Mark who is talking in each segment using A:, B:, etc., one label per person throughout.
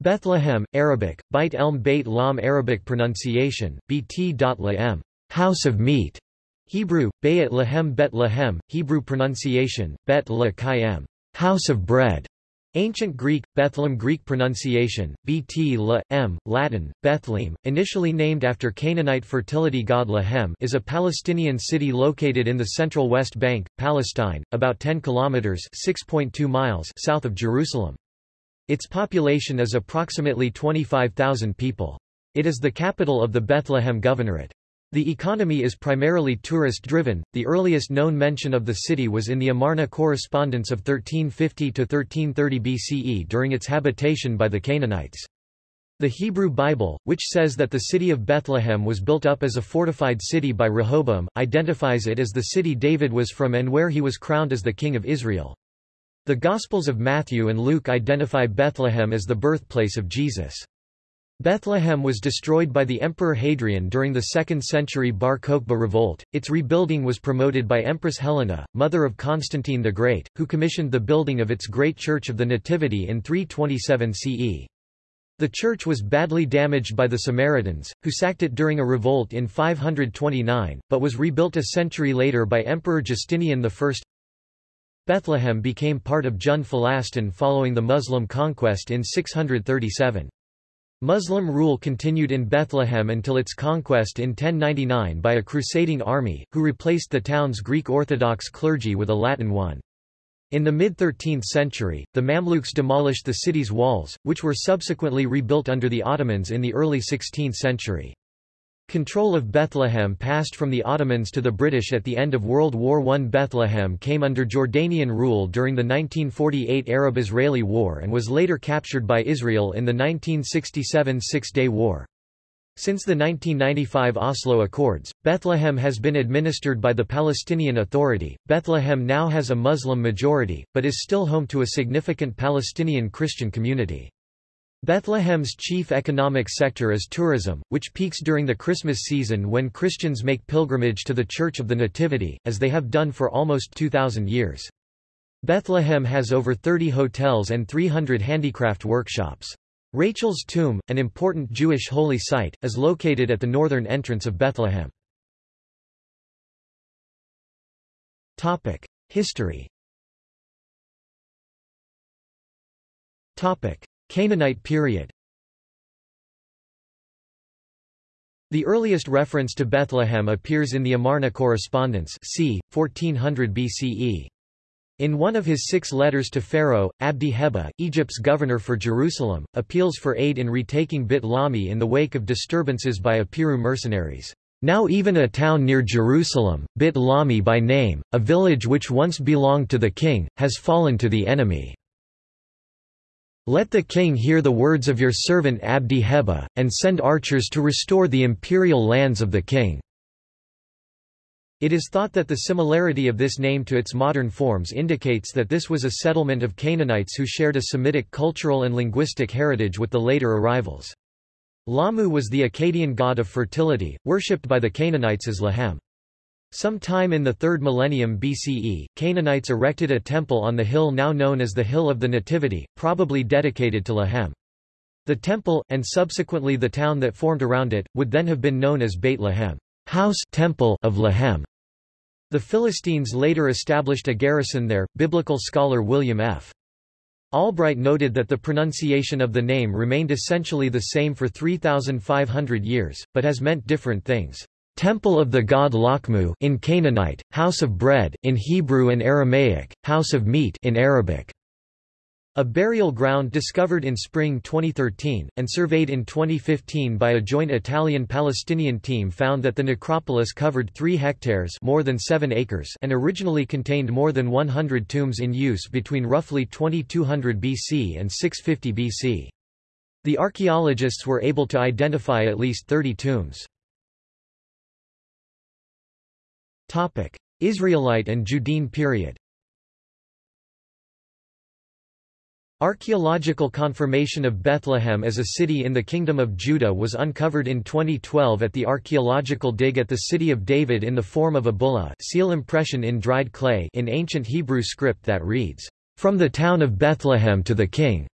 A: Bethlehem, Arabic, Beit Elm Beit Lam Arabic pronunciation, bt.laem, house of meat. Hebrew, Bayat Lahem Bet Lahem, Hebrew pronunciation, Bet La Kayem, house of bread. Ancient Greek, Bethlehem Greek pronunciation, Bt La, M, Latin, Bethlehem, initially named after Canaanite fertility god Lahem is a Palestinian city located in the central West Bank, Palestine, about 10 kilometers (6.2 miles) south of Jerusalem. Its population is approximately 25,000 people. It is the capital of the Bethlehem Governorate. The economy is primarily tourist-driven. The earliest known mention of the city was in the Amarna correspondence of 1350 to 1330 BCE during its habitation by the Canaanites. The Hebrew Bible, which says that the city of Bethlehem was built up as a fortified city by Rehoboam, identifies it as the city David was from and where he was crowned as the king of Israel. The Gospels of Matthew and Luke identify Bethlehem as the birthplace of Jesus. Bethlehem was destroyed by the Emperor Hadrian during the 2nd century Bar Kokhba revolt. Its rebuilding was promoted by Empress Helena, mother of Constantine the Great, who commissioned the building of its great Church of the Nativity in 327 CE. The church was badly damaged by the Samaritans, who sacked it during a revolt in 529, but was rebuilt a century later by Emperor Justinian I. Bethlehem became part of Jund Falastin following the Muslim conquest in 637. Muslim rule continued in Bethlehem until its conquest in 1099 by a crusading army, who replaced the town's Greek Orthodox clergy with a Latin one. In the mid-13th century, the Mamluks demolished the city's walls, which were subsequently rebuilt under the Ottomans in the early 16th century. Control of Bethlehem passed from the Ottomans to the British at the end of World War I. Bethlehem came under Jordanian rule during the 1948 Arab-Israeli War and was later captured by Israel in the 1967 Six-Day War. Since the 1995 Oslo Accords, Bethlehem has been administered by the Palestinian Authority. Bethlehem now has a Muslim majority, but is still home to a significant Palestinian Christian community. Bethlehem's chief economic sector is tourism, which peaks during the Christmas season when Christians make pilgrimage to the Church of the Nativity, as they have done for almost 2,000 years. Bethlehem has over 30 hotels and 300 handicraft workshops. Rachel's Tomb, an important Jewish holy site, is located at the northern entrance of Bethlehem. History Canaanite period The earliest reference to Bethlehem appears in the Amarna correspondence c. 1400 BCE. In one of his six letters to Pharaoh, Abdi Heba, Egypt's governor for Jerusalem, appeals for aid in retaking Bit Lami in the wake of disturbances by Apiru mercenaries. Now even a town near Jerusalem, Bit Lami by name, a village which once belonged to the king, has fallen to the enemy. Let the king hear the words of your servant Abdi Heba, and send archers to restore the imperial lands of the king." It is thought that the similarity of this name to its modern forms indicates that this was a settlement of Canaanites who shared a Semitic cultural and linguistic heritage with the later arrivals. Lamu was the Akkadian god of fertility, worshipped by the Canaanites as Lahem. Sometime in the 3rd millennium BCE, Canaanites erected a temple on the hill now known as the Hill of the Nativity, probably dedicated to Lahem. The temple, and subsequently the town that formed around it, would then have been known as Beit Lahem house temple of Lahem. The Philistines later established a garrison there. Biblical scholar William F. Albright noted that the pronunciation of the name remained essentially the same for 3,500 years, but has meant different things. Temple of the god Lakmu in Canaanite, House of Bread in Hebrew and Aramaic, House of Meat in Arabic. A burial ground discovered in spring 2013, and surveyed in 2015 by a joint Italian-Palestinian team found that the necropolis covered 3 hectares more than 7 acres and originally contained more than 100 tombs in use between roughly 2200 BC and 650 BC. The archaeologists were able to identify at least 30 tombs. Topic: Israelite and Judean period. Archaeological confirmation of Bethlehem as a city in the Kingdom of Judah was uncovered in 2012 at the archaeological dig at the City of David in the form of a bulla seal impression in dried clay in ancient Hebrew script that reads, "...from the town of Bethlehem to the king."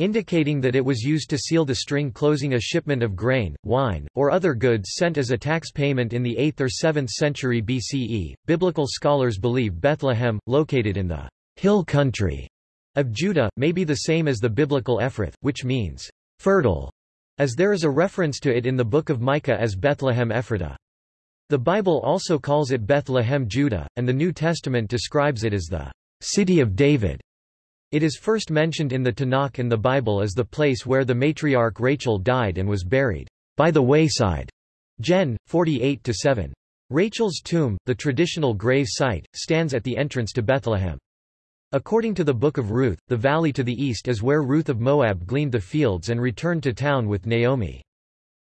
A: Indicating that it was used to seal the string closing a shipment of grain, wine, or other goods sent as a tax payment in the 8th or 7th century BCE. Biblical scholars believe Bethlehem, located in the hill country of Judah, may be the same as the biblical Ephrath, which means fertile, as there is a reference to it in the book of Micah as Bethlehem Ephratah. The Bible also calls it Bethlehem Judah, and the New Testament describes it as the city of David. It is first mentioned in the Tanakh and the Bible as the place where the matriarch Rachel died and was buried, by the wayside. Gen. 48-7. Rachel's tomb, the traditional grave site, stands at the entrance to Bethlehem. According to the Book of Ruth, the valley to the east is where Ruth of Moab gleaned the fields and returned to town with Naomi.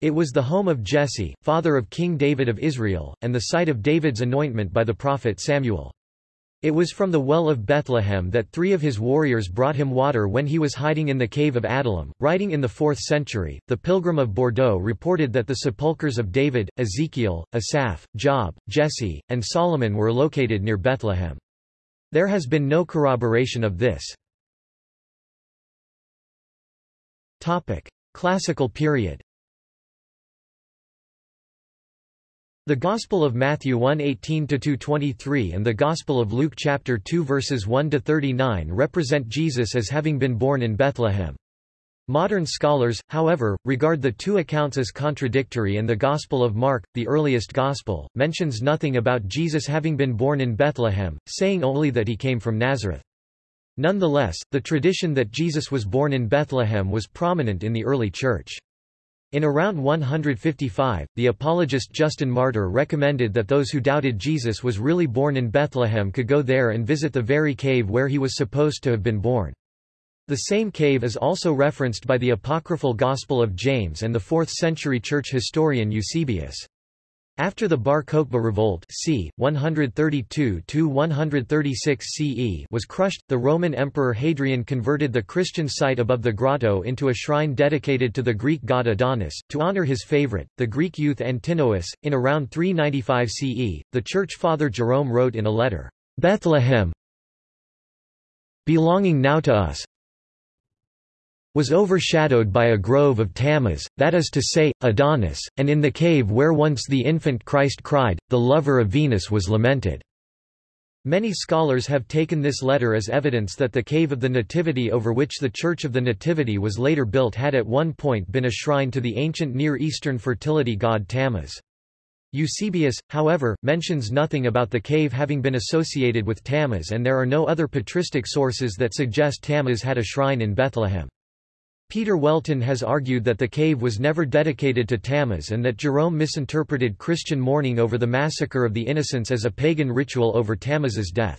A: It was the home of Jesse, father of King David of Israel, and the site of David's anointment by the prophet Samuel. It was from the well of Bethlehem that three of his warriors brought him water when he was hiding in the cave of Adullam. Writing in the 4th century, the Pilgrim of Bordeaux reported that the sepulchres of David, Ezekiel, Asaph, Job, Jesse, and Solomon were located near Bethlehem. There has been no corroboration of this. Topic: Classical period The Gospel of Matthew 1:18-2:23 and the Gospel of Luke chapter 2 verses 1 to 39 represent Jesus as having been born in Bethlehem. Modern scholars, however, regard the two accounts as contradictory and the Gospel of Mark, the earliest Gospel, mentions nothing about Jesus having been born in Bethlehem, saying only that he came from Nazareth. Nonetheless, the tradition that Jesus was born in Bethlehem was prominent in the early Church. In around 155, the apologist Justin Martyr recommended that those who doubted Jesus was really born in Bethlehem could go there and visit the very cave where he was supposed to have been born. The same cave is also referenced by the apocryphal Gospel of James and the 4th-century church historian Eusebius. After the Bar Kokhba revolt c. 132–136 CE was crushed, the Roman Emperor Hadrian converted the Christian site above the grotto into a shrine dedicated to the Greek god Adonis. To honor his favorite, the Greek youth Antinous, in around 395 CE, the church father Jerome wrote in a letter, Bethlehem belonging now to us, was overshadowed by a grove of Tammuz, that is to say, Adonis, and in the cave where once the infant Christ cried, the lover of Venus was lamented. Many scholars have taken this letter as evidence that the Cave of the Nativity over which the Church of the Nativity was later built had at one point been a shrine to the ancient Near Eastern fertility god Tammuz. Eusebius, however, mentions nothing about the cave having been associated with Tammuz and there are no other patristic sources that suggest Tammuz had a shrine in Bethlehem. Peter Welten has argued that the cave was never dedicated to Tammuz and that Jerome misinterpreted Christian mourning over the massacre of the innocents as a pagan ritual over Tammuz's death.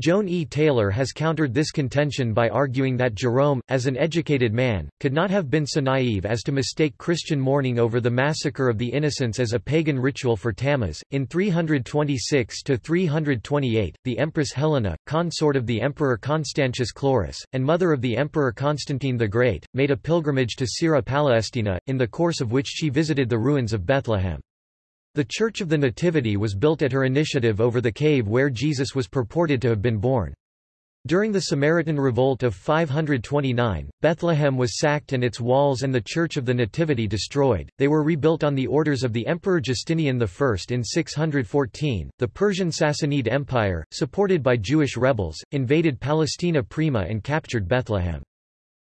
A: Joan E. Taylor has countered this contention by arguing that Jerome, as an educated man, could not have been so naive as to mistake Christian mourning over the massacre of the innocents as a pagan ritual for Tammuz. In 326 to 328, the Empress Helena, consort of the Emperor Constantius Chlorus, and mother of the Emperor Constantine the Great, made a pilgrimage to Syria Palestina, in the course of which she visited the ruins of Bethlehem. The Church of the Nativity was built at her initiative over the cave where Jesus was purported to have been born. During the Samaritan Revolt of 529, Bethlehem was sacked and its walls and the Church of the Nativity destroyed. They were rebuilt on the orders of the Emperor Justinian I in 614. The Persian Sassanid Empire, supported by Jewish rebels, invaded Palestina Prima and captured Bethlehem.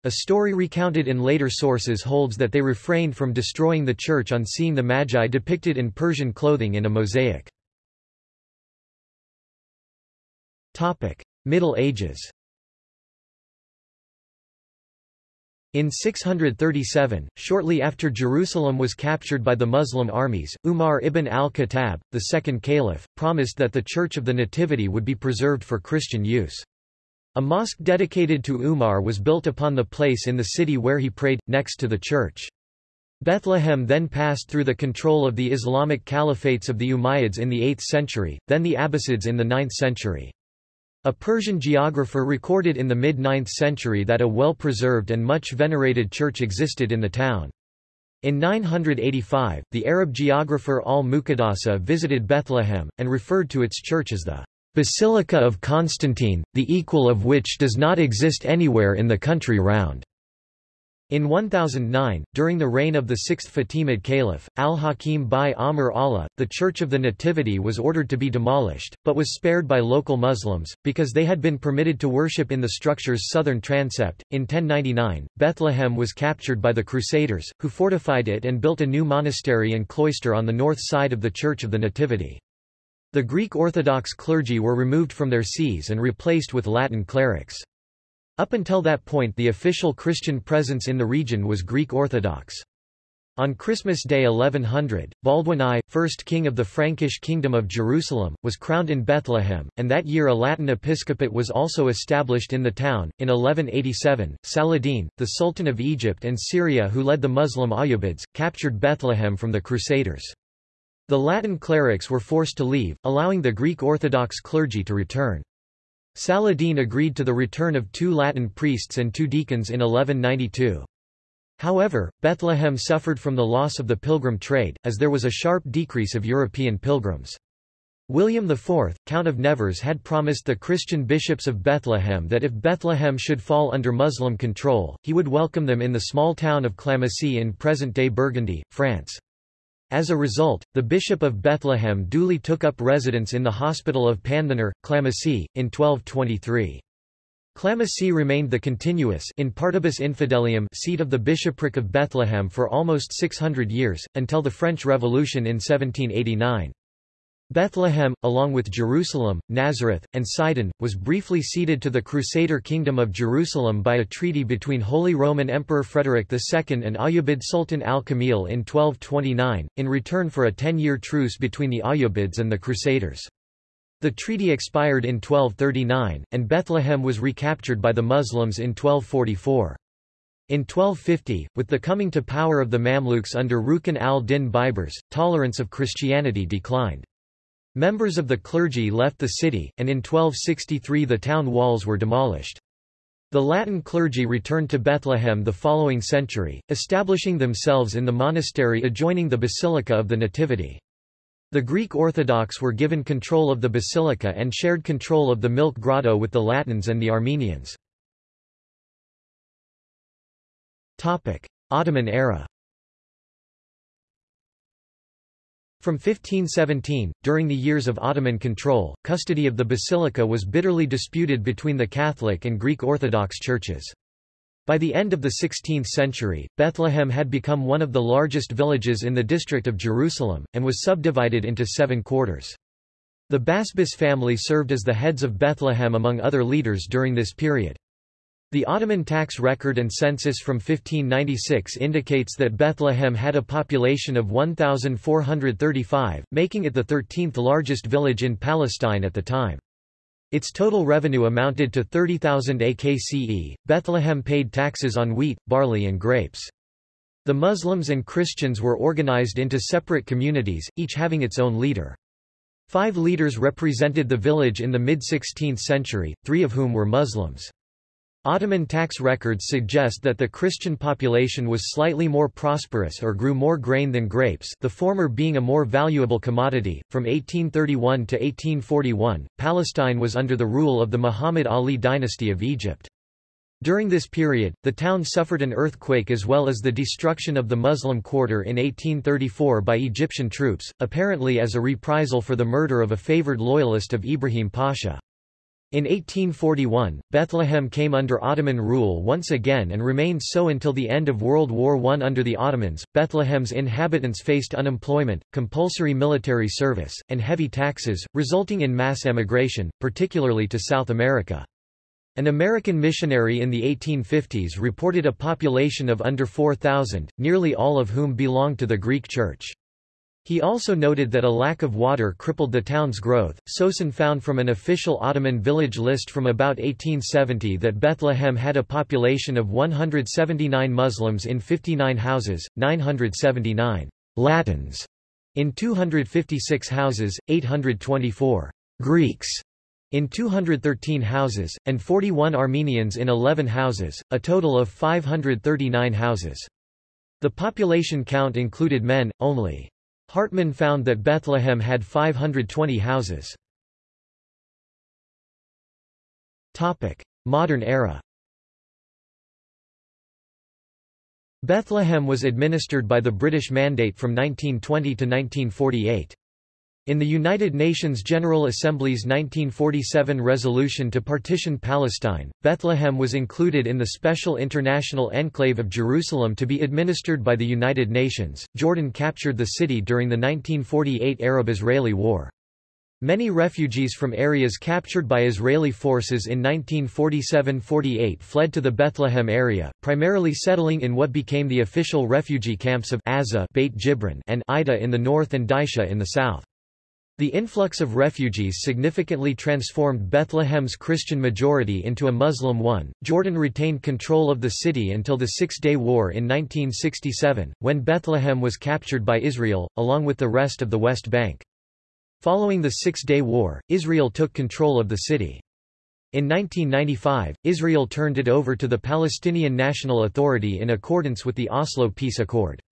A: A story recounted in later sources holds that they refrained from destroying the church on seeing the Magi depicted in Persian clothing in a mosaic. Middle Ages In 637, shortly after Jerusalem was captured by the Muslim armies, Umar ibn al-Khattab, the second caliph, promised that the Church of the Nativity would be preserved for Christian use. A mosque dedicated to Umar was built upon the place in the city where he prayed, next to the church. Bethlehem then passed through the control of the Islamic caliphates of the Umayyads in the 8th century, then the Abbasids in the 9th century. A Persian geographer recorded in the mid-9th century that a well-preserved and much venerated church existed in the town. In 985, the Arab geographer al-Muqaddasi visited Bethlehem, and referred to its church as the Basilica of Constantine, the equal of which does not exist anywhere in the country round. In 1009, during the reign of the sixth Fatimid Caliph, al-Hakim bi-Amr Allah, the Church of the Nativity was ordered to be demolished, but was spared by local Muslims, because they had been permitted to worship in the structure's southern transept. In 1099, Bethlehem was captured by the Crusaders, who fortified it and built a new monastery and cloister on the north side of the Church of the Nativity. The Greek Orthodox clergy were removed from their sees and replaced with Latin clerics. Up until that point the official Christian presence in the region was Greek Orthodox. On Christmas Day 1100, Baldwin I, first king of the Frankish Kingdom of Jerusalem, was crowned in Bethlehem, and that year a Latin episcopate was also established in the town. In 1187, Saladin, the Sultan of Egypt and Syria who led the Muslim Ayyubids, captured Bethlehem from the Crusaders. The Latin clerics were forced to leave, allowing the Greek Orthodox clergy to return. Saladin agreed to the return of two Latin priests and two deacons in 1192. However, Bethlehem suffered from the loss of the pilgrim trade, as there was a sharp decrease of European pilgrims. William IV, Count of Nevers had promised the Christian bishops of Bethlehem that if Bethlehem should fall under Muslim control, he would welcome them in the small town of Clamecy in present-day Burgundy, France. As a result, the Bishop of Bethlehem duly took up residence in the Hospital of Panthenor, Clamecy, in 1223. Clamecy remained the continuous in partibus infidelium seat of the bishopric of Bethlehem for almost 600 years, until the French Revolution in 1789. Bethlehem, along with Jerusalem, Nazareth, and Sidon, was briefly ceded to the Crusader Kingdom of Jerusalem by a treaty between Holy Roman Emperor Frederick II and Ayyubid Sultan al-Kamil in 1229, in return for a ten-year truce between the Ayyubids and the Crusaders. The treaty expired in 1239, and Bethlehem was recaptured by the Muslims in 1244. In 1250, with the coming to power of the Mamluks under Rukn al-Din Baibars, tolerance of Christianity declined. Members of the clergy left the city, and in 1263 the town walls were demolished. The Latin clergy returned to Bethlehem the following century, establishing themselves in the monastery adjoining the Basilica of the Nativity. The Greek Orthodox were given control of the basilica and shared control of the Milk Grotto with the Latins and the Armenians. Ottoman era From 1517, during the years of Ottoman control, custody of the basilica was bitterly disputed between the Catholic and Greek Orthodox churches. By the end of the 16th century, Bethlehem had become one of the largest villages in the district of Jerusalem, and was subdivided into seven quarters. The Basbas family served as the heads of Bethlehem among other leaders during this period. The Ottoman tax record and census from 1596 indicates that Bethlehem had a population of 1,435, making it the 13th largest village in Palestine at the time. Its total revenue amounted to 30,000 AKCE. Bethlehem paid taxes on wheat, barley, and grapes. The Muslims and Christians were organized into separate communities, each having its own leader. Five leaders represented the village in the mid-16th century, three of whom were Muslims. Ottoman tax records suggest that the Christian population was slightly more prosperous or grew more grain than grapes the former being a more valuable commodity. From 1831 to 1841, Palestine was under the rule of the Muhammad Ali dynasty of Egypt. During this period, the town suffered an earthquake as well as the destruction of the Muslim quarter in 1834 by Egyptian troops, apparently as a reprisal for the murder of a favored loyalist of Ibrahim Pasha. In 1841, Bethlehem came under Ottoman rule once again and remained so until the end of World War I. Under the Ottomans, Bethlehem's inhabitants faced unemployment, compulsory military service, and heavy taxes, resulting in mass emigration, particularly to South America. An American missionary in the 1850s reported a population of under 4,000, nearly all of whom belonged to the Greek Church. He also noted that a lack of water crippled the town's growth. Socin found from an official Ottoman village list from about 1870 that Bethlehem had a population of 179 Muslims in 59 houses, 979 Latins in 256 houses, 824 Greeks in 213 houses, and 41 Armenians in 11 houses, a total of 539 houses. The population count included men, only. Hartmann found that Bethlehem had 520 houses. Modern era Bethlehem was administered by the British Mandate from 1920 to 1948. In the United Nations General Assembly's 1947 resolution to partition Palestine, Bethlehem was included in the special international enclave of Jerusalem to be administered by the United Nations. Jordan captured the city during the 1948 Arab-Israeli War. Many refugees from areas captured by Israeli forces in 1947–48 fled to the Bethlehem area, primarily settling in what became the official refugee camps of Azza Beit Jibrin and Aida in the north and Dheisheh in the south. The influx of refugees significantly transformed Bethlehem's Christian majority into a Muslim one. Jordan retained control of the city until the Six Day War in 1967, when Bethlehem was captured by Israel, along with the rest of the West Bank. Following the Six-Day War, Israel took control of the city. In 1995, Israel turned it over to the Palestinian National Authority in accordance with the Oslo Peace Accord.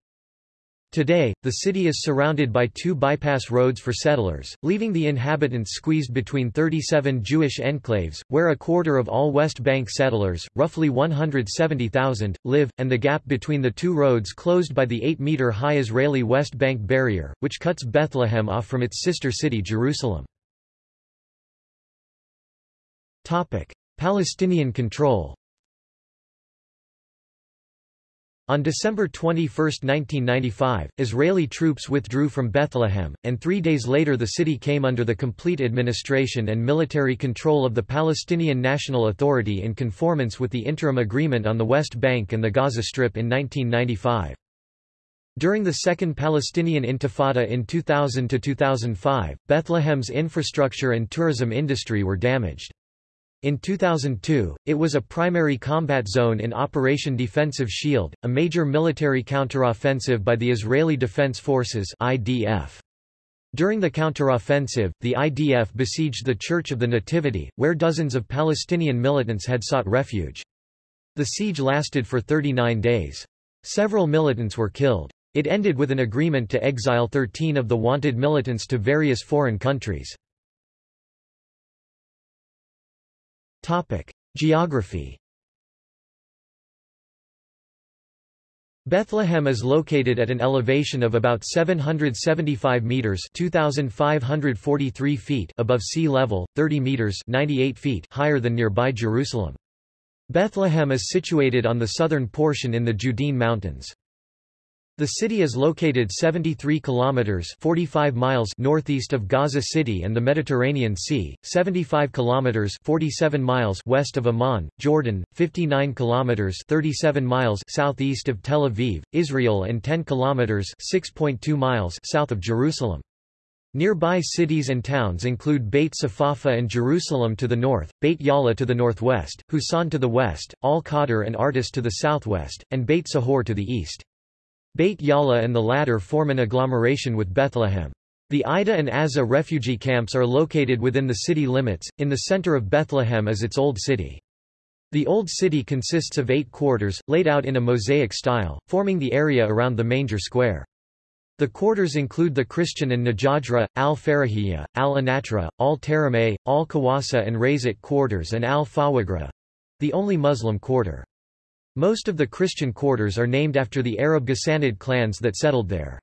A: Today, the city is surrounded by two bypass roads for settlers, leaving the inhabitants squeezed between 37 Jewish enclaves, where a quarter of all West Bank settlers, roughly 170,000, live, and the gap between the two roads closed by the 8-meter-high Israeli West Bank barrier, which cuts Bethlehem off from its sister city Jerusalem. Palestinian control On December 21, 1995, Israeli troops withdrew from Bethlehem, and three days later the city came under the complete administration and military control of the Palestinian National Authority in conformance with the interim agreement on the West Bank and the Gaza Strip in 1995. During the Second Palestinian Intifada in 2000–2005, Bethlehem's infrastructure and tourism industry were damaged. In 2002, it was a primary combat zone in Operation Defensive Shield, a major military counteroffensive by the Israeli Defense Forces IDF. During the counteroffensive, the IDF besieged the Church of the Nativity, where dozens of Palestinian militants had sought refuge. The siege lasted for 39 days. Several militants were killed. It ended with an agreement to exile 13 of the wanted militants to various foreign countries. Topic: Geography. Bethlehem is located at an elevation of about 775 meters (2543 feet) above sea level, 30 meters (98 feet) higher than nearby Jerusalem. Bethlehem is situated on the southern portion in the Judean Mountains. The city is located 73 kilometers 45 miles northeast of Gaza City and the Mediterranean Sea, 75 kilometers 47 miles west of Amman, Jordan, 59 kilometers 37 miles southeast of Tel Aviv, Israel and 10 kilometers 6.2 miles south of Jerusalem. Nearby cities and towns include Beit Safafa and Jerusalem to the north, Beit Jala to the northwest, Husan to the west, Al-Khader and Artas to the southwest, and Beit Sahour to the east. Beit Jala and the latter form an agglomeration with Bethlehem. The Aida and Azza refugee camps are located within the city limits, in the center of Bethlehem is its Old City. The Old City consists of eight quarters, laid out in a mosaic style, forming the area around the manger square. The quarters include the Christian and Najajra, Al-Farahiyya, Al-Anatra, Al-Tarameh, Al-Kawasa and Razat quarters and Al-Fawagra—the only Muslim quarter. Most of the Christian quarters are named after the Arab Ghassanid clans that settled there.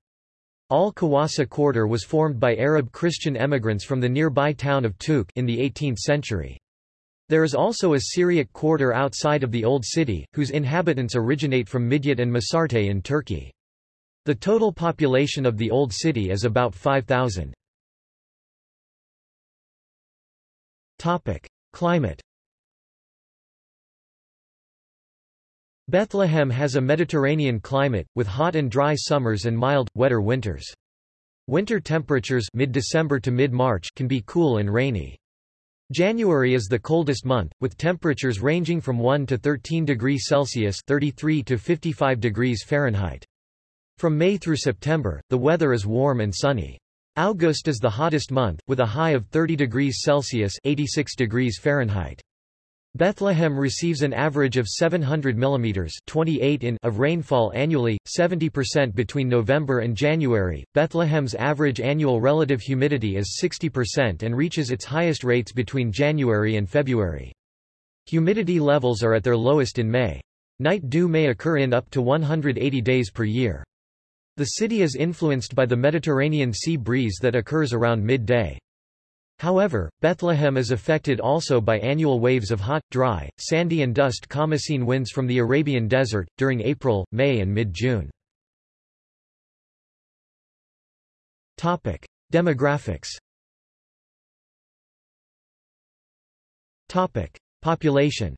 A: Al-Kawasa quarter was formed by Arab Christian emigrants from the nearby town of Tuk in the 18th century. There is also a Syriac quarter outside of the Old City, whose inhabitants originate from Midyat and Masarte in Turkey. The total population of the Old City is about 5,000. Climate Bethlehem has a Mediterranean climate, with hot and dry summers and mild, wetter winters. Winter temperatures mid-December to mid-March can be cool and rainy. January is the coldest month, with temperatures ranging from 1 to 13 degrees Celsius 33 to 55 degrees Fahrenheit. From May through September, the weather is warm and sunny. August is the hottest month, with a high of 30 degrees Celsius 86 degrees Fahrenheit. Bethlehem receives an average of 700 mm 28 in of rainfall annually, 70% between November and January. Bethlehem's average annual relative humidity is 60% and reaches its highest rates between January and February. Humidity levels are at their lowest in May. Night dew may occur in up to 180 days per year. The city is influenced by the Mediterranean sea breeze that occurs around midday. However, Bethlehem is affected also by annual waves of hot, dry, sandy and dust Khamaseen winds from the Arabian desert, during April, May and mid-June. Demographics Population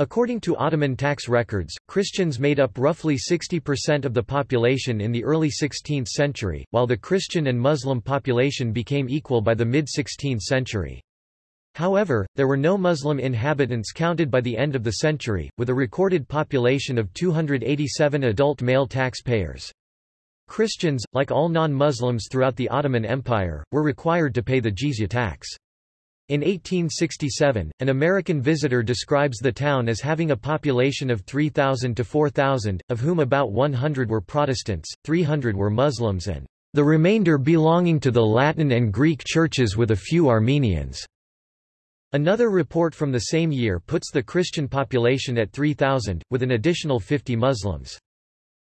A: According to Ottoman tax records, Christians made up roughly 60% of the population in the early 16th century, while the Christian and Muslim population became equal by the mid-16th century. However, there were no Muslim inhabitants counted by the end of the century, with a recorded population of 287 adult male taxpayers. Christians, like all non-Muslims throughout the Ottoman Empire, were required to pay the jizya tax. In 1867, an American visitor describes the town as having a population of 3,000 to 4,000, of whom about 100 were Protestants, 300 were Muslims and the remainder belonging to the Latin and Greek churches with a few Armenians. Another report from the same year puts the Christian population at 3,000, with an additional 50 Muslims.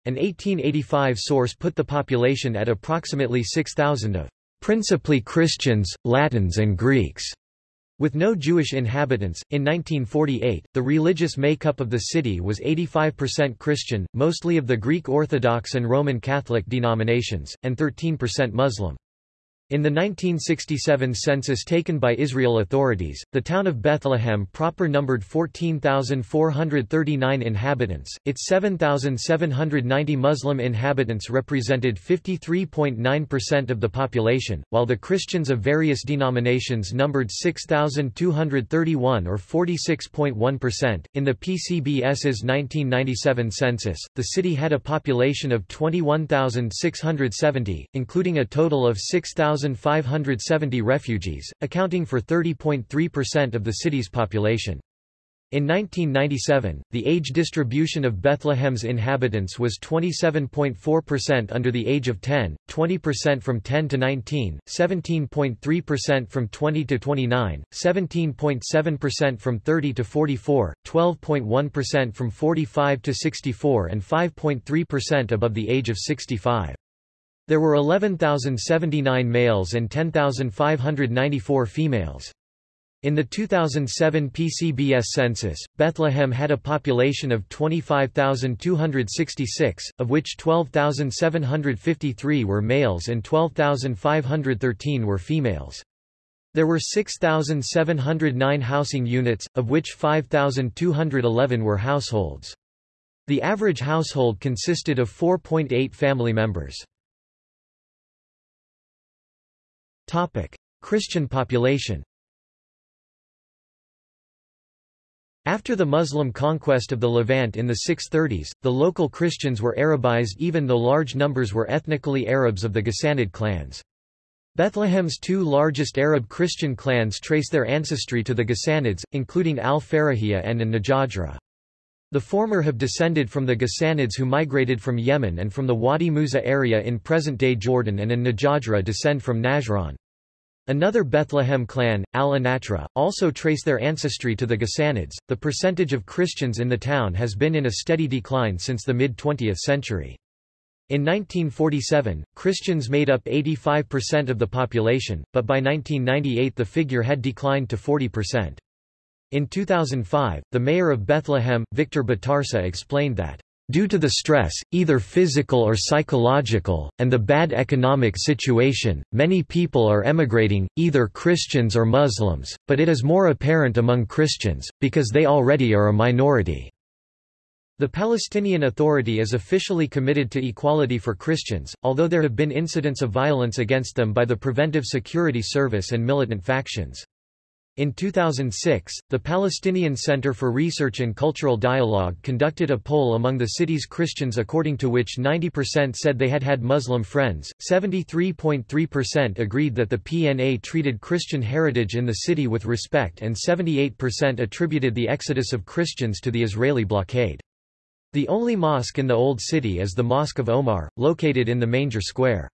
A: An 1885 source put the population at approximately 6,000 of principally Christians, Latins and Greeks. With no Jewish inhabitants, in 1948, the religious makeup of the city was 85% Christian, mostly of the Greek Orthodox and Roman Catholic denominations, and 13% Muslim. In the 1967 census taken by Israel authorities, the town of Bethlehem proper numbered 14,439 inhabitants, its 7,790 Muslim inhabitants represented 53.9% of the population, while the Christians of various denominations numbered 6,231 or 46.1%. In the PCBS's 1997 census, the city had a population of 21,670, including a total of 6,000 1,570 refugees, accounting for 30.3% of the city's population. In 1997, the age distribution of Bethlehem's inhabitants was 27.4% under the age of 10, 20% from 10 to 19, 17.3% from 20 to 29, 17.7% from 30 to 44, 12.1% from 45 to 64 and 5.3% above the age of 65. There were 11,079 males and 10,594 females. In the 2007 PCBS census, Bethlehem had a population of 25,266, of which 12,753 were males and 12,513 were females. There were 6,709 housing units, of which 5,211 were households. The average household consisted of 4.8 family members. Christian population After the Muslim conquest of the Levant in the 630s, the local Christians were Arabized even though large numbers were ethnically Arabs of the Ghassanid clans. Bethlehem's two largest Arab Christian clans trace their ancestry to the Ghassanids, including al-Farahiyya and an-Najajra. The former have descended from the Ghassanids who migrated from Yemen and from the Wadi Musa area in present-day Jordan and an-Najajra descend from Najran. Another Bethlehem clan, al-Anatra, also trace their ancestry to the Ghassanids. The percentage of Christians in the town has been in a steady decline since the mid-20th century. In 1947, Christians made up 85% of the population, but by 1998 the figure had declined to 40%. In 2005, the mayor of Bethlehem, Victor Batarseh explained that Due to the stress, either physical or psychological, and the bad economic situation, many people are emigrating, either Christians or Muslims, but it is more apparent among Christians, because they already are a minority. The Palestinian Authority is officially committed to equality for Christians, although there have been incidents of violence against them by the Preventive Security Service and militant factions. In 2006, the Palestinian Center for Research and Cultural Dialogue conducted a poll among the city's Christians according to which 90% said they had had Muslim friends, 73.3% agreed that the PNA treated Christian heritage in the city with respect and 78% attributed the exodus of Christians to the Israeli blockade. The only mosque in the Old City is the Mosque of Omar, located in the Manger Square.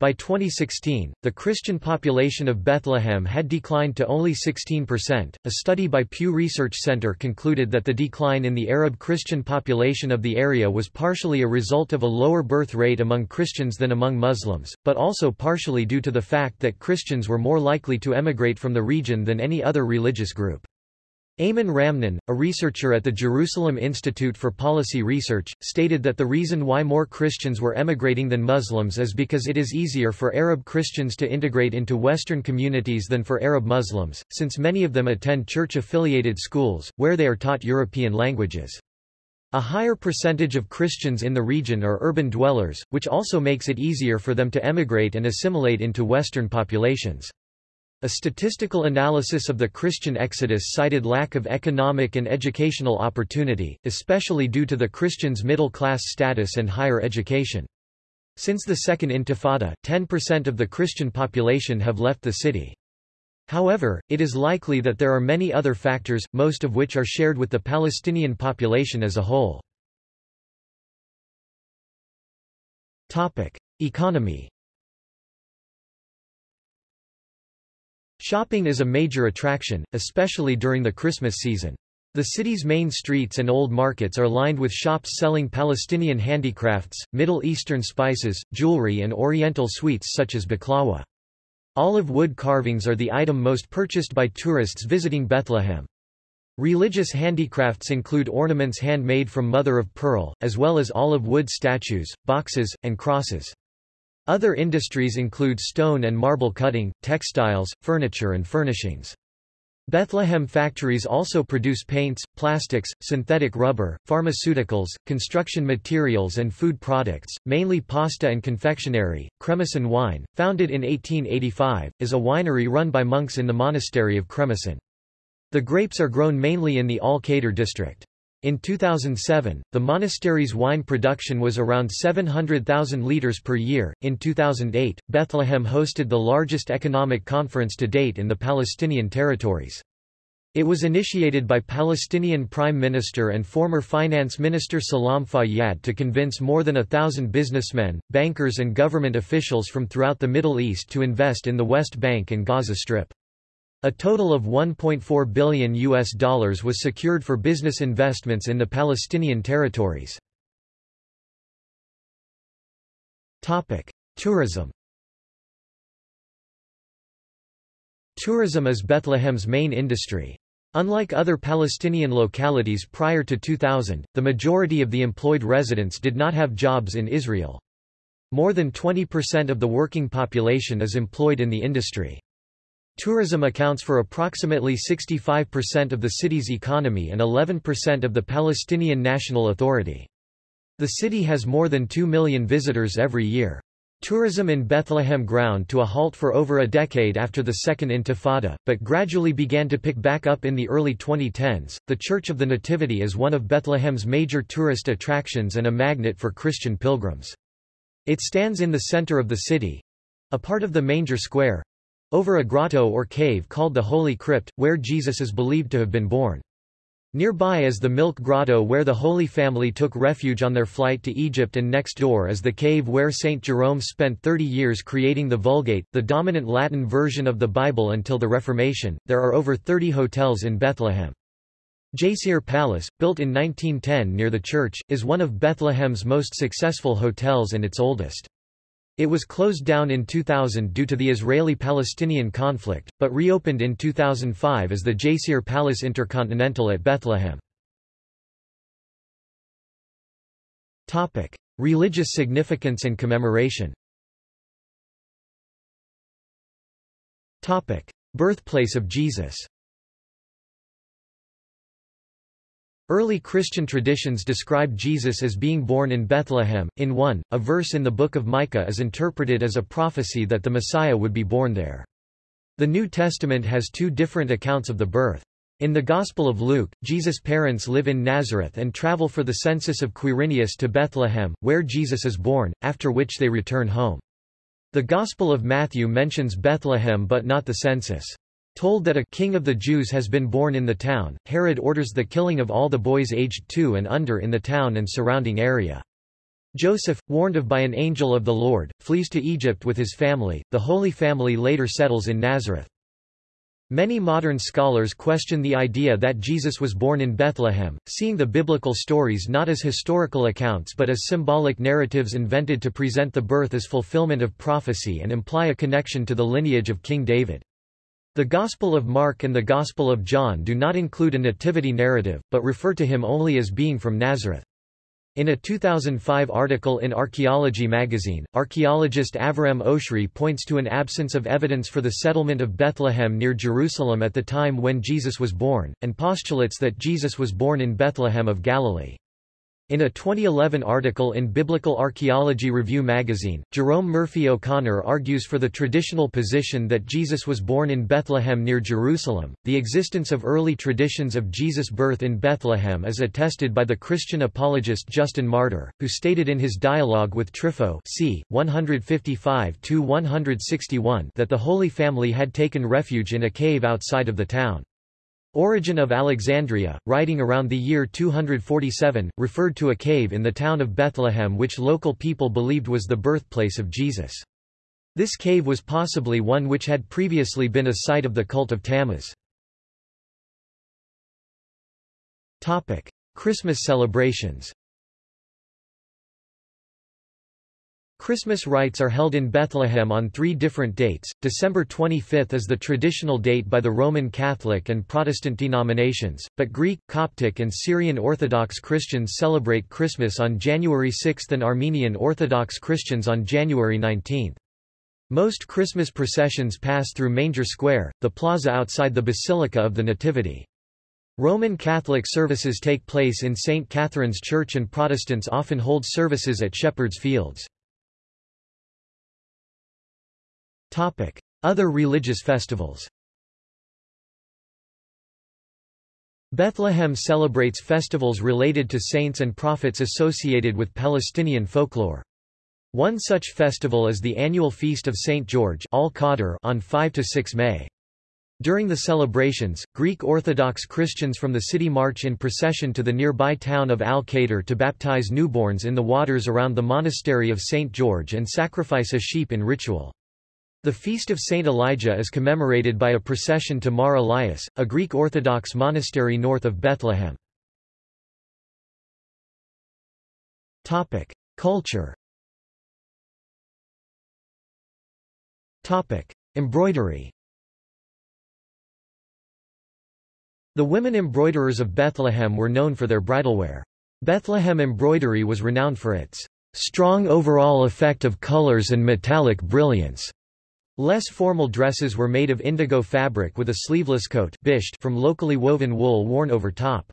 A: By 2016, the Christian population of Bethlehem had declined to only 16%. A study by Pew Research Center concluded that the decline in the Arab Christian population of the area was partially a result of a lower birth rate among Christians than among Muslims, but also partially due to the fact that Christians were more likely to emigrate from the region than any other religious group. Amnon Ramon, a researcher at the Jerusalem Institute for Policy Research, stated that the reason why more Christians were emigrating than Muslims is because it is easier for Arab Christians to integrate into Western communities than for Arab Muslims, since many of them attend church-affiliated schools, where they are taught European languages. A higher percentage of Christians in the region are urban dwellers, which also makes it easier for them to emigrate and assimilate into Western populations. A statistical analysis of the Christian exodus cited lack of economic and educational opportunity, especially due to the Christians' middle-class status and higher education. Since the Second Intifada, 10% of the Christian population have left the city. However, it is likely that there are many other factors, most of which are shared with the Palestinian population as a whole. Economy Shopping is a major attraction, especially during the Christmas season. The city's main streets and old markets are lined with shops selling Palestinian handicrafts, Middle Eastern spices, jewelry and oriental sweets such as baklawa. Olive wood carvings are the item most purchased by tourists visiting Bethlehem. Religious handicrafts include ornaments handmade from mother of pearl, as well as olive wood statues, boxes, and crosses. Other industries include stone and marble cutting, textiles, furniture and furnishings. Bethlehem factories also produce paints, plastics, synthetic rubber, pharmaceuticals, construction materials and food products, mainly pasta and confectionery. Cremisan Wine, founded in 1885, is a winery run by monks in the monastery of Cremisan. The grapes are grown mainly in the Al-Khader district. In 2007, the monastery's wine production was around 700,000 litres per year. In 2008, Bethlehem hosted the largest economic conference to date in the Palestinian territories. It was initiated by Palestinian Prime Minister and former Finance Minister Salam Fayyad to convince more than a thousand businessmen, bankers and government officials from throughout the Middle East to invest in the West Bank and Gaza Strip. A total of 1.4 billion US dollars was secured for business investments in the Palestinian territories. Tourism. Tourism is Bethlehem's main industry. Unlike other Palestinian localities prior to 2000, the majority of the employed residents did not have jobs in Israel. More than 20% of the working population is employed in the industry. Tourism accounts for approximately 65% of the city's economy and 11% of the Palestinian National Authority. The city has more than 2 million visitors every year. Tourism in Bethlehem ground to a halt for over a decade after the Second Intifada, but gradually began to pick back up in the early 2010s. The Church of the Nativity is one of Bethlehem's major tourist attractions and a magnet for Christian pilgrims. It stands in the center of the city a part of the Manger Square over a grotto or cave called the Holy Crypt, where Jesus is believed to have been born. Nearby is the Milk Grotto where the Holy Family took refuge on their flight to Egypt and next door is the cave where St. Jerome spent 30 years creating the Vulgate, the dominant Latin version of the Bible until the Reformation. There are over 30 hotels in Bethlehem. Jacir Palace, built in 1910 near the church, is one of Bethlehem's most successful hotels and its oldest. It was closed down in 2000 due to the Israeli-Palestinian conflict, but reopened in 2005 as the Jacir Palace Intercontinental at Bethlehem. Topic: Religious significance and commemoration. Topic: Birthplace of Jesus. Early Christian traditions describe Jesus as being born in Bethlehem. In 1, a verse in the book of Micah is interpreted as a prophecy that the Messiah would be born there. The New Testament has two different accounts of the birth. In the Gospel of Luke, Jesus' parents live in Nazareth and travel for the census of Quirinius to Bethlehem, where Jesus is born, after which they return home. The Gospel of Matthew mentions Bethlehem but not the census. Told that a king of the Jews has been born in the town, Herod orders the killing of all the boys aged two and under in the town and surrounding area. Joseph, warned of by an angel of the Lord, flees to Egypt with his family. The Holy Family later settles in Nazareth. Many modern scholars question the idea that Jesus was born in Bethlehem, seeing the biblical stories not as historical accounts but as symbolic narratives invented to present the birth as fulfillment of prophecy and imply a connection to the lineage of King David. The Gospel of Mark and the Gospel of John do not include a nativity narrative, but refer to him only as being from Nazareth. In a 2005 article in Archaeology magazine, archaeologist Aviram Oshri points to an absence of evidence for the settlement of Bethlehem near Jerusalem at the time when Jesus was born, and postulates that Jesus was born in Bethlehem of Galilee. In a 2011 article in Biblical Archaeology Review magazine, Jerome Murphy O'Connor argues for the traditional position that Jesus was born in Bethlehem near Jerusalem. The existence of early traditions of Jesus' birth in Bethlehem is attested by the Christian apologist Justin Martyr, who stated in his dialogue with Trypho c. 155-161 that the Holy Family had taken refuge in a cave outside of the town. Origen of Alexandria, writing around the year 247, referred to a cave in the town of Bethlehem which local people believed was the birthplace of Jesus. This cave was possibly one which had previously been a site of the cult of Tammuz. Christmas celebrations Christmas rites are held in Bethlehem on three different dates. December 25 is the traditional date by the Roman Catholic and Protestant denominations, but Greek, Coptic, and Syrian Orthodox Christians celebrate Christmas on January 6 and Armenian Orthodox Christians on January 19. Most Christmas processions pass through Manger Square, the plaza outside the Basilica of the Nativity. Roman Catholic services take place in St. Catherine's Church and Protestants often hold services at Shepherd's Fields. Other religious festivals Bethlehem celebrates festivals related to saints and prophets associated with Palestinian folklore. One such festival is the annual Feast of St. George on 5–6 May. During the celebrations, Greek Orthodox Christians from the city march in procession to the nearby town of Al-Khader to baptize newborns in the waters around the monastery of St. George and sacrifice a sheep in ritual. The feast of Saint Elijah is commemorated by a procession to Mar Elias, a Greek Orthodox monastery north of Bethlehem. Culture. Embroidery. The women embroiderers of Bethlehem were known for their bridalwear. Bethlehem embroidery was renowned for its strong overall effect of colors and metallic brilliance. Less formal dresses were made of indigo fabric with a sleeveless coat from locally woven wool worn over top.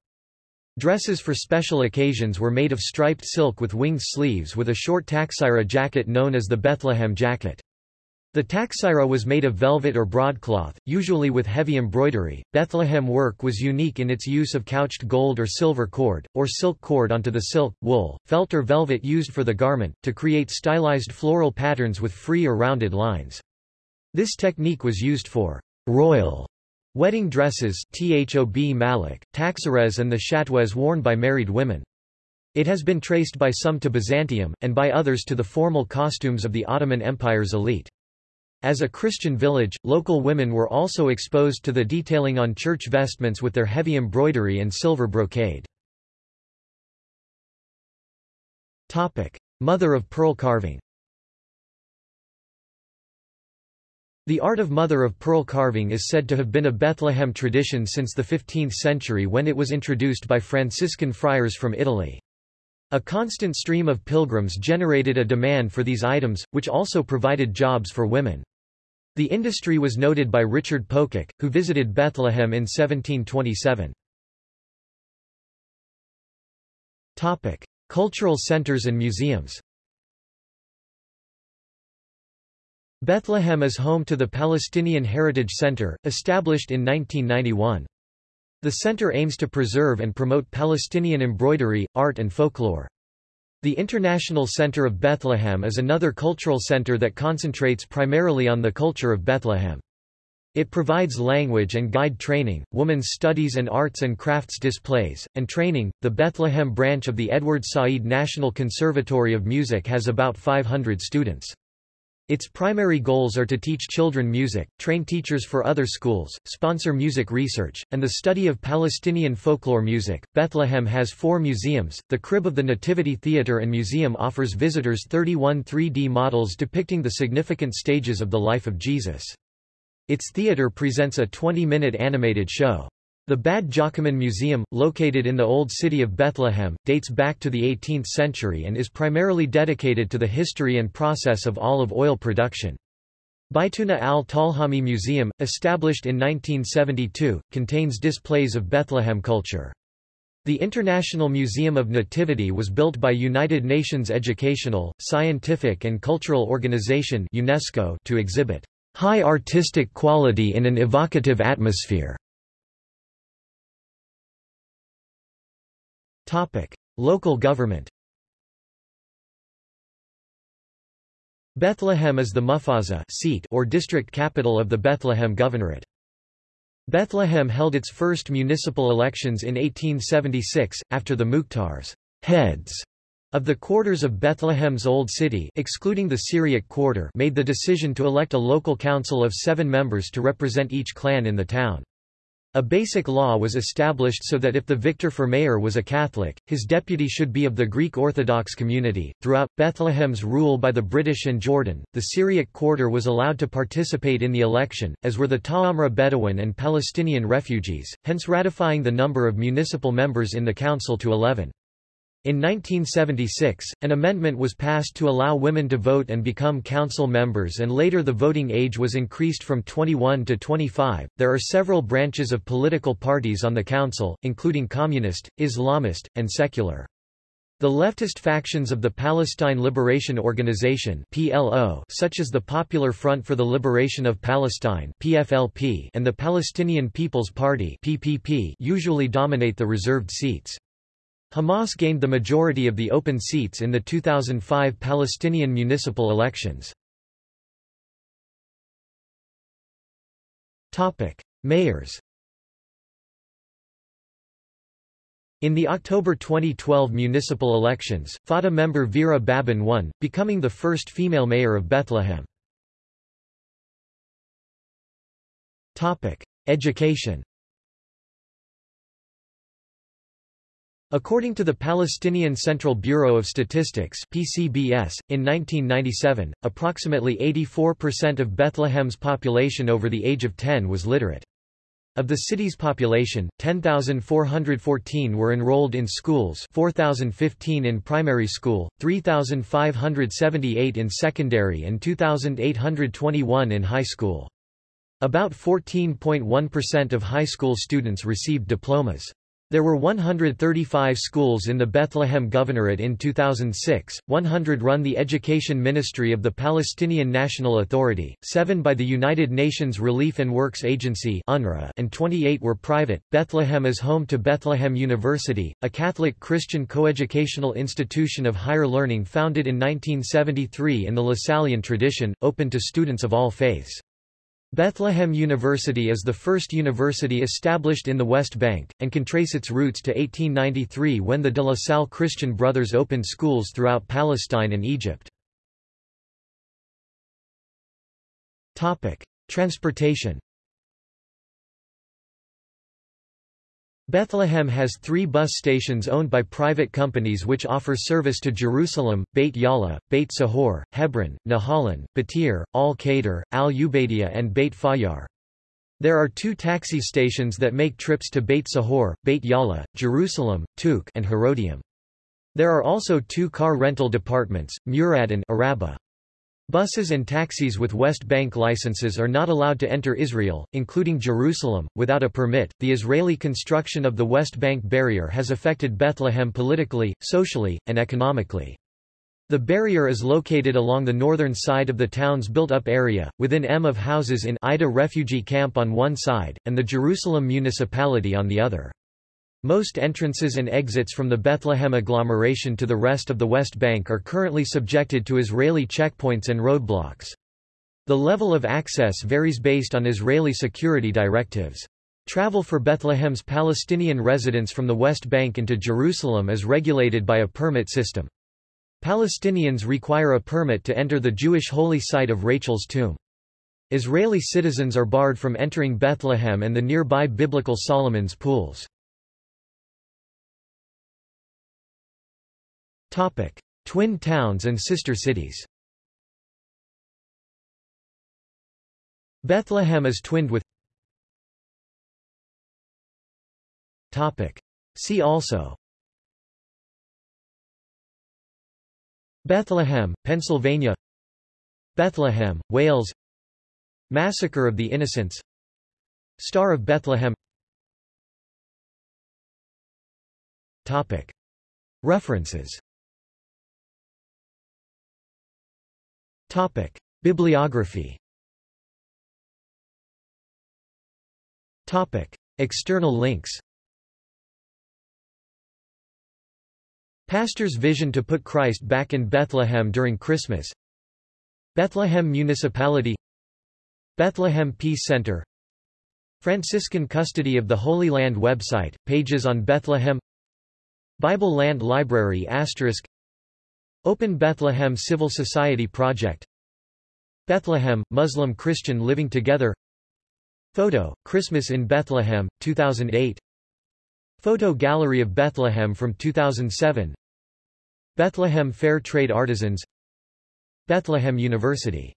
A: Dresses for special occasions were made of striped silk with winged sleeves with a short taqsira jacket known as the Bethlehem jacket. The taqsira was made of velvet or broadcloth, usually with heavy embroidery. Bethlehem work was unique in its use of couched gold or silver cord, or silk cord onto the silk, wool, felt or velvet used for the garment, to create stylized floral patterns with free or rounded lines. This technique was used for royal wedding dresses thob malak, taxires and the shatweh worn by married women. It has been traced by some to Byzantium, and by others to the formal costumes of the Ottoman Empire's elite. As a Christian village, local women were also exposed to the detailing on church vestments with their heavy embroidery and silver brocade. Mother of pearl carving The art of mother-of-pearl carving is said to have been a Bethlehem tradition since the 15th century when it was introduced by Franciscan friars from Italy. A constant stream of pilgrims generated a demand for these items, which also provided jobs for women. The industry was noted by Richard Pococke, who visited Bethlehem in 1727. Cultural centers and museums Bethlehem is home to the Palestinian Heritage Center, established in 1991. The center aims to preserve and promote Palestinian embroidery, art and folklore. The International Center of Bethlehem is another cultural center that concentrates primarily on the culture of Bethlehem. It provides language and guide training, women's studies and arts and crafts displays, and training. The Bethlehem branch of the Edward Said National Conservatory of Music has about 500 students. Its primary goals are to teach children music, train teachers for other schools, sponsor music research, and the study of Palestinian folklore music. Bethlehem has four museums. The Crib of the Nativity Theater and Museum offers visitors 31 3D models depicting the significant stages of the life of Jesus. Its theater presents a 20-minute animated show. The Badd Giacaman Museum, located in the Old City of Bethlehem, dates back to the 18th century and is primarily dedicated to the history and process of olive oil production. Baituna al-Talhami Museum, established in 1972, contains displays of Bethlehem culture. The International Museum of Nativity was built by United Nations Educational, Scientific and Cultural Organization UNESCO to exhibit high artistic quality in an evocative atmosphere. Topic: Local government. Bethlehem is the muhafazah seat or district capital of the Bethlehem Governorate. Bethlehem held its first municipal elections in 1876, after the Mukhtars heads of the quarters of Bethlehem's Old City excluding the Syriac quarter made the decision to elect a local council of seven members to represent each clan in the town. A basic law was established so that if the victor for mayor was a Catholic, his deputy should be of the Greek Orthodox community. Throughout Bethlehem's rule by the British and Jordan, the Syriac quarter was allowed to participate in the election, as were the Ta'amra Bedouin and Palestinian refugees, hence ratifying the number of municipal members in the council to 11. In 1976, an amendment was passed to allow women to vote and become council members and later the voting age was increased from 21 to 25. There are several branches of political parties on the council, including communist, Islamist, and secular. The leftist factions of the Palestine Liberation Organization (PLO), such as the Popular Front for the Liberation of Palestine (PFLP) and the Palestinian People's Party (PPP), usually dominate the reserved seats. Hamas gained the majority of the open seats in the 2005 Palestinian municipal elections. Mayors In the October 2012 municipal elections, Fatah member Vera Baboun won, becoming the first female mayor of Bethlehem. Topic: Education According to the Palestinian Central Bureau of Statistics PCBS, in 1997, approximately 84% of Bethlehem's population over the age of 10 was literate. Of the city's population, 10,414 were enrolled in schools 4,015 in primary school, 3,578 in secondary and 2,821 in high school. About 14.1% of high school students received diplomas. There were 135 schools in the Bethlehem Governorate in 2006, 100 run the Education Ministry of the Palestinian National Authority, 7 by the United Nations Relief and Works Agency (UNRWA), and 28 were private. Bethlehem is home to Bethlehem University, a Catholic Christian coeducational institution of higher learning founded in 1973 in the Lasallian tradition, open to students of all faiths. Bethlehem University is the first university established in the West Bank, and can trace its roots to 1893 when the De La Salle Christian Brothers opened schools throughout Palestine and Egypt. Transportation Bethlehem has three bus stations owned by private companies which offer service to Jerusalem, Beit Jala, Beit Sahour, Hebron, Nahalin, Batir, Al-Khader, Al-Ubaidiyah and Beit Fajjar. There are two taxi stations that make trips to Beit Sahour, Beit Jala, Jerusalem, Tuqu' and Herodium. There are also two car rental departments, Murad and Araba. Buses and taxis with West Bank licenses are not allowed to enter Israel, including Jerusalem, without a permit. The Israeli construction of the West Bank barrier has affected Bethlehem politically, socially, and economically. The barrier is located along the northern side of the town's built-up area, within M of houses in Aida refugee camp on one side, and the Jerusalem municipality on the other. Most entrances and exits from the Bethlehem agglomeration to the rest of the West Bank are currently subjected to Israeli checkpoints and roadblocks. The level of access varies based on Israeli security directives. Travel for Bethlehem's Palestinian residents from the West Bank into Jerusalem is regulated by a permit system. Palestinians require a permit to enter the Jewish holy site of Rachel's tomb. Israeli citizens are barred from entering Bethlehem and the nearby biblical Solomon's pools. Twin towns and sister cities Bethlehem is twinned with Topic. See also Bethlehem, Pennsylvania Bethlehem, Wales Massacre of the Innocents Star of Bethlehem Topic. References Bibliography. Topic: External links. Pastor's vision to put Christ back in Bethlehem during Christmas. Bethlehem Municipality. Bethlehem Peace Center. Franciscan Custody of the Holy Land website, pages on Bethlehem. Bible Land Library Asterisk Open Bethlehem Civil Society Project. Bethlehem, Muslim-Christian living together. Photo, Christmas in Bethlehem, 2008 Photo Gallery of Bethlehem from 2007 Bethlehem Fair Trade Artisans. Bethlehem University